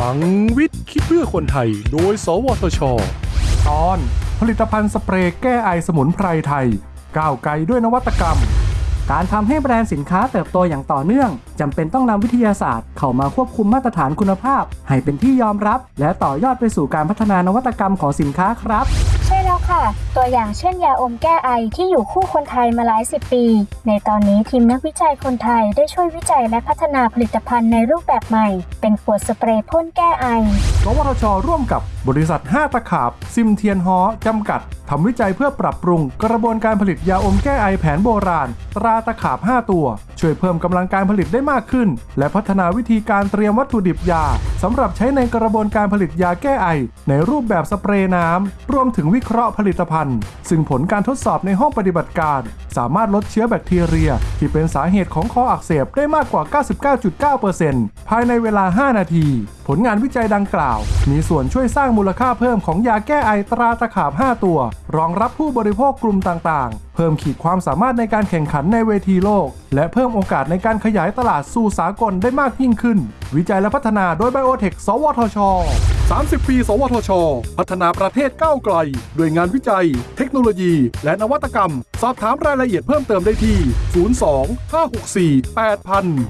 ลังวิทย์ คิดเพื่อคนไทย โดย สวทช ตอนผลิตภัณฑ์สเปรย์แก้ไอสมุนไพรไทย ก้าวไกลด้วยนวัตกรรม การทำให้แบรนด์สินค้าเติบโตอย่างต่อเนื่องจำเป็นต้องนำวิทยาศาสตร์เข้ามาควบคุมมาตรฐานคุณภาพ ให้เป็นที่ยอมรับ และต่อยอดไปสู่การพัฒนานวัตกรรมของสินค้าครับ ใช่แล้วค่ะ ตัวอย่างเช่นยาอมแก้ไอที่อยู่คู่คนไทยมาหลายสิบปี ในตอนนี้ทีมนักวิจัยคนไทยได้ช่วยวิจัยและพัฒนาผลิตภัณฑ์ในรูปแบบใหม่ เป็นขวดสเปรย์พ่นแก้ไอสวทช ร่วมกับบริษัท 5 ตะขาบ ซิมเทียนฮอจำกัด ทำวิจัยเพื่อปรับปรุงกระบวนการผลิตยาอมแก้ไอแผนโบราณ ตราตะขาบ 5 ตัว ช่วยเพิ่มกำลังการผลิตได้มากขึ้น และพัฒนาวิธีการเตรียมวัตถุดิบยาสำหรับใช้ในกระบวนการผลิตยาแก้ไอ ในรูปแบบสเปรย์น้ำรวมถึงวิเคราะห์ผลิตภัณฑ์ ซึ่งผลการทดสอบในห้องปฏิบัติการ สามารถลดเชื้อแบคทีเรีย ที่เป็นสาเหตุของคออักเสบได้มากกว่า 99.9%ภายในเวลา5 นาที ผลงานวิจัยดังกล่าว มีส่วนช่วยสร้างมูลค่าเพิ่มของยาแก้ไอตราตะขาบ 5 ตัว รองรับผู้บริโภคกลุ่มต่างๆ เพิ่มขีดความสามารถในการแข่งขันในเวทีโลก และเพิ่มโอกาสในการขยายตลาดสู่สากลได้มากยิ่งขึ้น วิจัยและพัฒนาโดยไบโอเทคสวทช 30 ปี สวทช พัฒนาประเทศก้าวไกล ด้วยงานวิจัย เทคโนโลยี และนวัตกรรม สอบถามรายละเอียดเพิ่มเติมได้ที่ 02 564 8000